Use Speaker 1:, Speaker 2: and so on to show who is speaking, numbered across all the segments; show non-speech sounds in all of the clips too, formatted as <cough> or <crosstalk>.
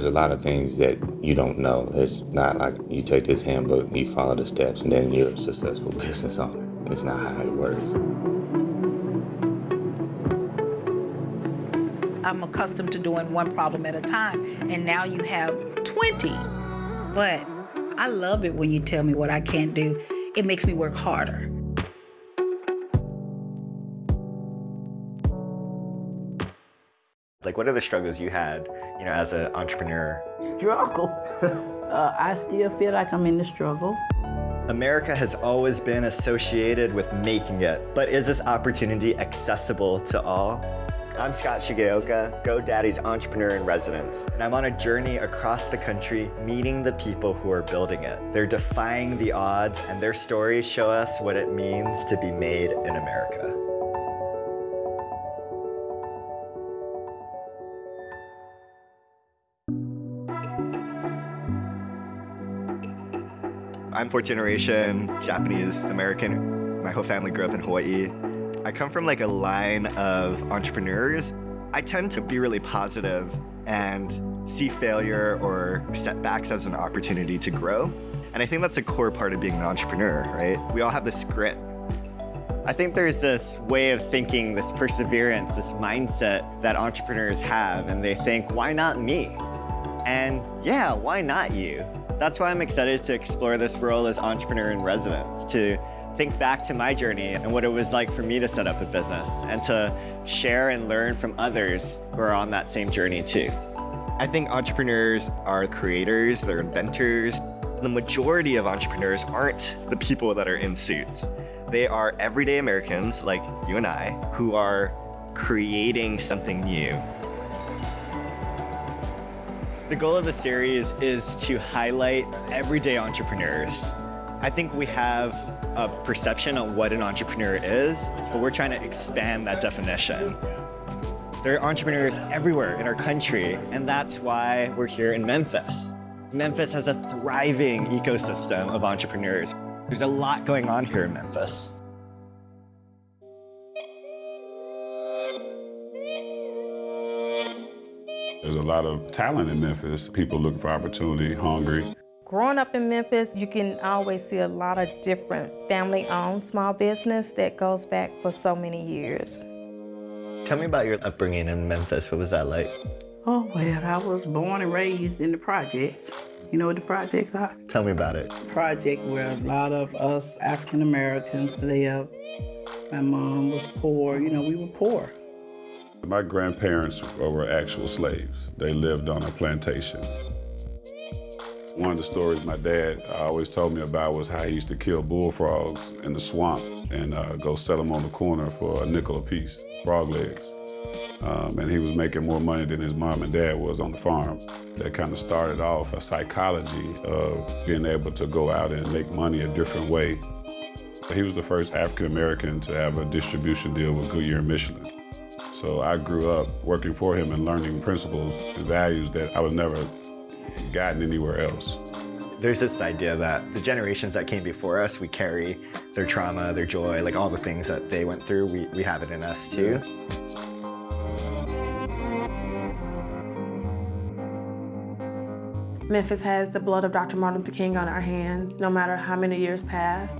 Speaker 1: There's a lot of things that you don't know. It's not like you take this handbook and you follow the steps and then you're a successful <laughs> business owner. It's not how it works.
Speaker 2: I'm accustomed to doing one problem at a time, and now you have 20. But I love it when you tell me what I can't do. It makes me work harder.
Speaker 3: Like, what are the struggles you had, you know, as an entrepreneur?
Speaker 4: Struggle. <laughs> uh, I still feel like I'm in the struggle.
Speaker 3: America has always been associated with making it, but is this opportunity accessible to all? I'm Scott Shigeoka, GoDaddy's entrepreneur in residence, and I'm on a journey across the country meeting the people who are building it. They're defying the odds, and their stories show us what it means to be made in America. I'm fourth generation Japanese American. My whole family grew up in Hawaii. I come from like a line of entrepreneurs. I tend to be really positive and see failure or setbacks as an opportunity to grow. And I think that's a core part of being an entrepreneur, right? We all have this grit. I think there's this way of thinking, this perseverance, this mindset that entrepreneurs have, and they think, why not me? And yeah, why not you? That's why I'm excited to explore this role as entrepreneur in residence, to think back to my journey and what it was like for me to set up a business and to share and learn from others who are on that same journey too. I think entrepreneurs are creators, they're inventors. The majority of entrepreneurs aren't the people that are in suits. They are everyday Americans like you and I who are creating something new. The goal of the series is to highlight everyday entrepreneurs. I think we have a perception of what an entrepreneur is, but we're trying to expand that definition. There are entrepreneurs everywhere in our country, and that's why we're here in Memphis. Memphis has a thriving ecosystem of entrepreneurs. There's a lot going on here in Memphis.
Speaker 5: There's a lot of talent in Memphis. People looking for opportunity, hungry.
Speaker 6: Growing up in Memphis, you can always see a lot of different family-owned small business that goes back for so many years.
Speaker 3: Tell me about your upbringing in Memphis. What was that like?
Speaker 4: Oh, well, I was born and raised in the projects. You know what the projects are?
Speaker 3: Tell me about it.
Speaker 4: Project where a lot of us African Americans live. My mom was poor. You know, we were poor.
Speaker 5: My grandparents were actual slaves. They lived on a plantation. One of the stories my dad always told me about was how he used to kill bullfrogs in the swamp and uh, go sell them on the corner for a nickel a piece, frog legs. Um, and he was making more money than his mom and dad was on the farm. That kind of started off a psychology of being able to go out and make money a different way. He was the first African American to have a distribution deal with Goodyear Michelin. So I grew up working for him and learning principles and values that I was never gotten anywhere else.
Speaker 3: There's this idea that the generations that came before us, we carry their trauma, their joy, like all the things that they went through, we, we have it in us too.
Speaker 7: Memphis has the blood of Dr. Martin Luther King on our hands, no matter how many years pass.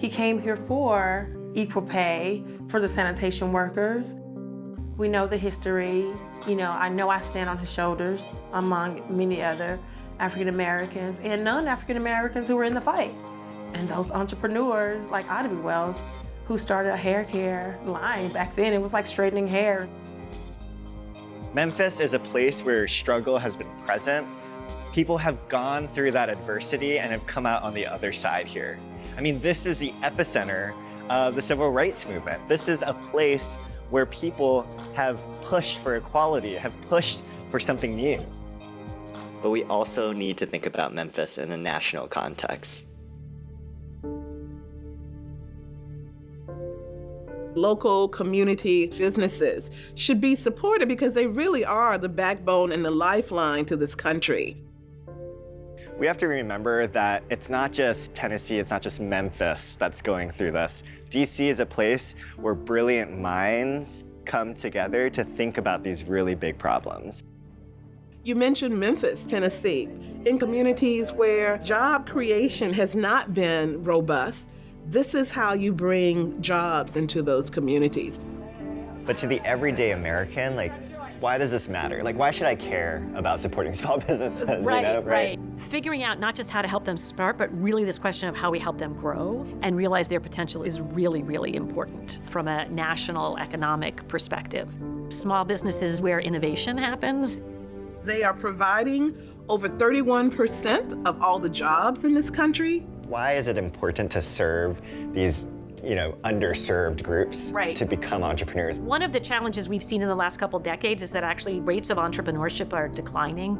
Speaker 7: He came here for equal pay for the sanitation workers. We know the history. You know, I know I stand on his shoulders among many other African Americans and non-African Americans who were in the fight. And those entrepreneurs like Ida B. Wells who started a hair care line. Back then, it was like straightening hair.
Speaker 3: Memphis is a place where struggle has been present. People have gone through that adversity and have come out on the other side here. I mean, this is the epicenter of the civil rights movement. This is a place where people have pushed for equality, have pushed for something new. But we also need to think about Memphis in a national context.
Speaker 8: local community businesses should be supported because they really are the backbone and the lifeline to this country.
Speaker 3: We have to remember that it's not just Tennessee, it's not just Memphis that's going through this. DC is a place where brilliant minds come together to think about these really big problems.
Speaker 8: You mentioned Memphis, Tennessee. In communities where job creation has not been robust, this is how you bring jobs into those communities.
Speaker 3: But to the everyday American, like, why does this matter? Like, why should I care about supporting <laughs> small businesses?
Speaker 9: Right,
Speaker 3: you know,
Speaker 9: right. Figuring out not just how to help them start, but really this question of how we help them grow and realize their potential is really, really important from a national economic perspective. Small businesses where innovation happens.
Speaker 8: They are providing over 31% of all the jobs in this country.
Speaker 3: Why is it important to serve these you know, underserved groups
Speaker 9: right.
Speaker 3: to become entrepreneurs.
Speaker 9: One of the challenges we've seen in the last couple decades is that actually rates of entrepreneurship are declining.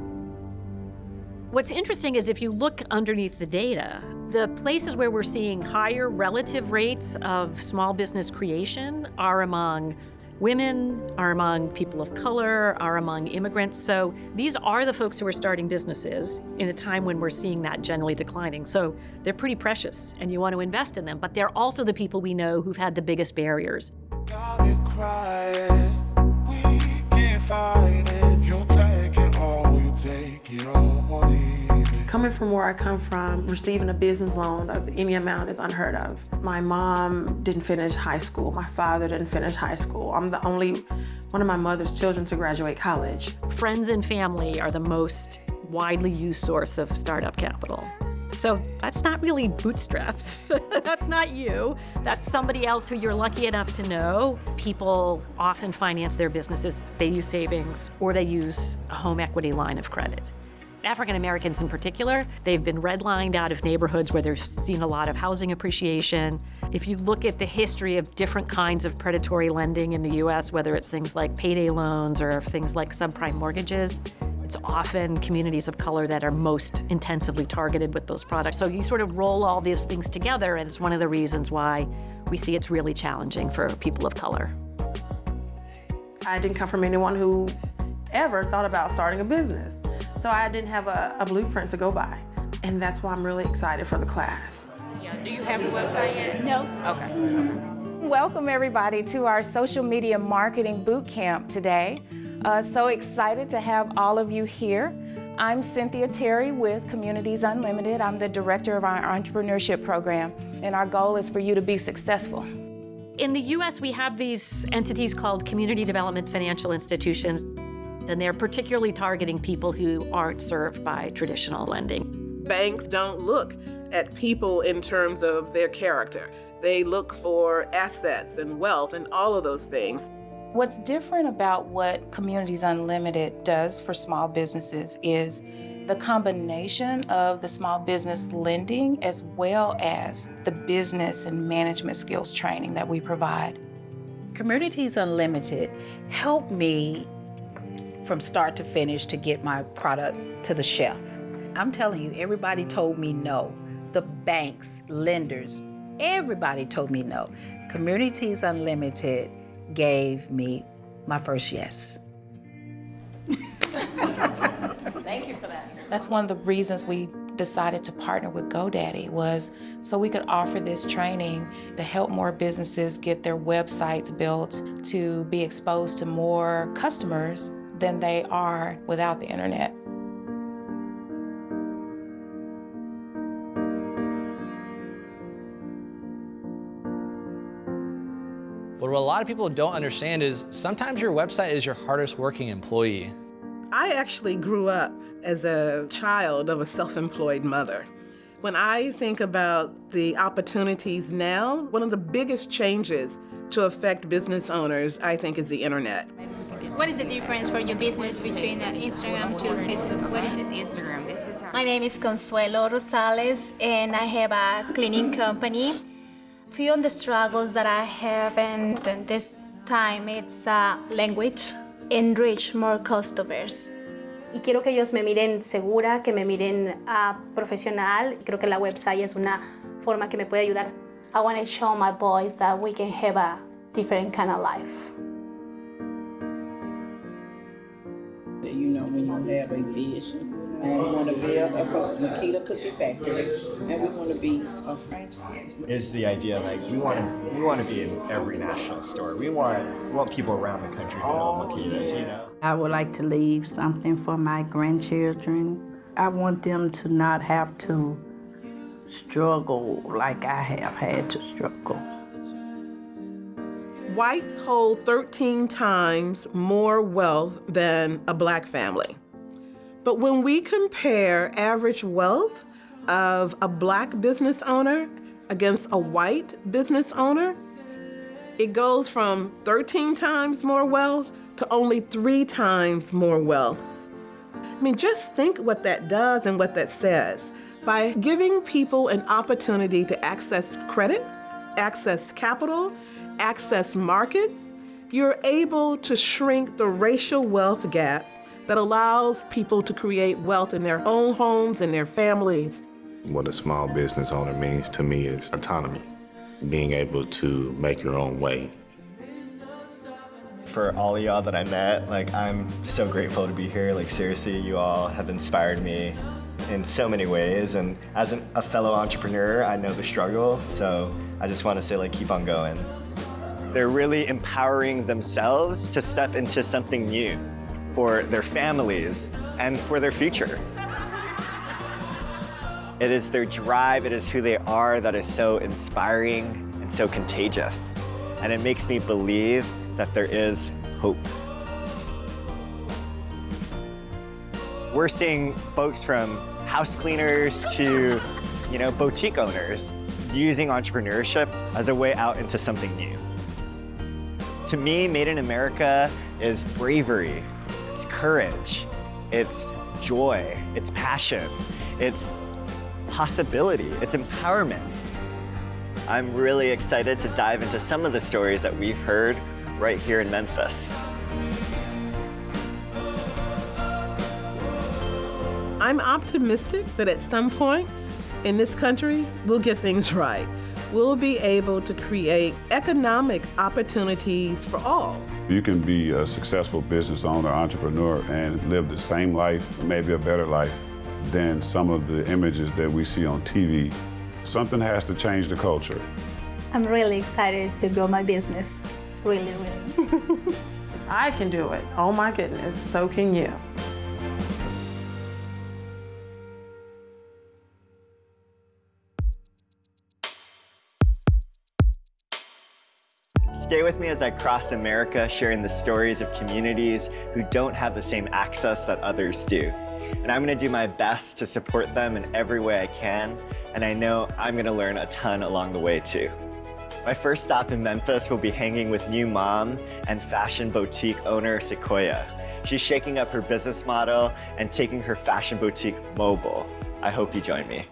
Speaker 9: What's interesting is if you look underneath the data, the places where we're seeing higher relative rates of small business creation are among women, are among people of color, are among immigrants. So these are the folks who are starting businesses in a time when we're seeing that generally declining. So they're pretty precious and you want to invest in them, but they're also the people we know who've had the biggest barriers.
Speaker 7: Coming from where I come from, receiving a business loan of any amount is unheard of. My mom didn't finish high school. My father didn't finish high school. I'm the only one of my mother's children to graduate college.
Speaker 9: Friends and family are the most widely used source of startup capital. So that's not really bootstraps. <laughs> that's not you. That's somebody else who you're lucky enough to know. People often finance their businesses. They use savings or they use a home equity line of credit. African Americans in particular, they've been redlined out of neighborhoods where they've seen a lot of housing appreciation. If you look at the history of different kinds of predatory lending in the US, whether it's things like payday loans or things like subprime mortgages, it's often communities of color that are most intensively targeted with those products. So you sort of roll all these things together, and it's one of the reasons why we see it's really challenging for people of color.
Speaker 7: I didn't come from anyone who ever thought about starting a business. So I didn't have a, a blueprint to go by. And that's why I'm really excited for the class.
Speaker 10: Yeah. Do you have a website yet?
Speaker 6: No.
Speaker 10: Okay. okay.
Speaker 6: Welcome everybody to our social media marketing boot camp today. Uh, so excited to have all of you here. I'm Cynthia Terry with Communities Unlimited. I'm the director of our entrepreneurship program, and our goal is for you to be successful.
Speaker 9: In the US, we have these entities called community development financial institutions and they're particularly targeting people who aren't served by traditional lending.
Speaker 8: Banks don't look at people in terms of their character. They look for assets and wealth and all of those things.
Speaker 11: What's different about what Communities Unlimited does for small businesses is the combination of the small business lending as well as the business and management skills training that we provide.
Speaker 2: Communities Unlimited help me from start to finish to get my product to the shelf. I'm telling you, everybody told me no. The banks, lenders, everybody told me no. Communities Unlimited gave me my first yes. <laughs>
Speaker 11: Thank you for that. That's one of the reasons we decided to partner with GoDaddy was so we could offer this training to help more businesses get their websites built, to be exposed to more customers than they are without the internet.
Speaker 12: But what a lot of people don't understand is sometimes your website is your hardest working employee.
Speaker 8: I actually grew up as a child of a self-employed mother. When I think about the opportunities now, one of the biggest changes to affect business owners, I think, is the internet.
Speaker 13: What is the difference for your business between uh, Instagram to Facebook? What is
Speaker 10: this Instagram? This is
Speaker 13: My name is Consuelo Rosales, and I have a cleaning company. Few of the struggles that I have, and this time it's uh, language, enrich more customers.
Speaker 14: y quiero que ellos me miren segura, que me miren uh, profesional. Creo que la website es una forma que me puede ayudar.
Speaker 13: I want to show my boys that we can have a different kind of life.
Speaker 4: You know, when you have a vision We want to build a Makeda Cookie Factory, and we want to be a franchise.
Speaker 3: Is the idea like we want to we want to be in every national store. We want we want people around the country to know Makeda's, you know.
Speaker 4: I would like to leave something for my grandchildren. I want them to not have to struggle like I have had to struggle.
Speaker 8: Whites hold 13 times more wealth than a black family. But when we compare average wealth of a black business owner against a white business owner, it goes from 13 times more wealth to only three times more wealth. I mean, just think what that does and what that says. By giving people an opportunity to access credit, access capital, access markets, you're able to shrink the racial wealth gap that allows people to create wealth in their own homes and their families.
Speaker 1: What a small business owner means to me is autonomy, being able to make your own way.
Speaker 3: For all of y'all that I met, like I'm so grateful to be here. Like seriously, you all have inspired me in so many ways. And as an, a fellow entrepreneur, I know the struggle. So I just want to say like, keep on going. They're really empowering themselves to step into something new for their families and for their future. It is their drive, it is who they are that is so inspiring and so contagious. And it makes me believe that there is hope. We're seeing folks from house cleaners to, you know, boutique owners using entrepreneurship as a way out into something new. To me, Made in America is bravery, courage, it's joy, it's passion, it's possibility, it's empowerment. I'm really excited to dive into some of the stories that we've heard right here in Memphis.
Speaker 8: I'm optimistic that at some point in this country, we'll get things right. We'll be able to create economic opportunities for all.
Speaker 5: You can be a successful business owner, entrepreneur, and live the same life, maybe a better life, than some of the images that we see on TV. Something has to change the culture.
Speaker 14: I'm really excited to grow my business. Really, really.
Speaker 7: if <laughs> I can do it, oh my goodness, so can you.
Speaker 3: Stay with me as I cross America, sharing the stories of communities who don't have the same access that others do. And I'm gonna do my best to support them in every way I can, and I know I'm gonna learn a ton along the way too. My first stop in Memphis will be hanging with new mom and fashion boutique owner Sequoia. She's shaking up her business model and taking her fashion boutique mobile. I hope you join me.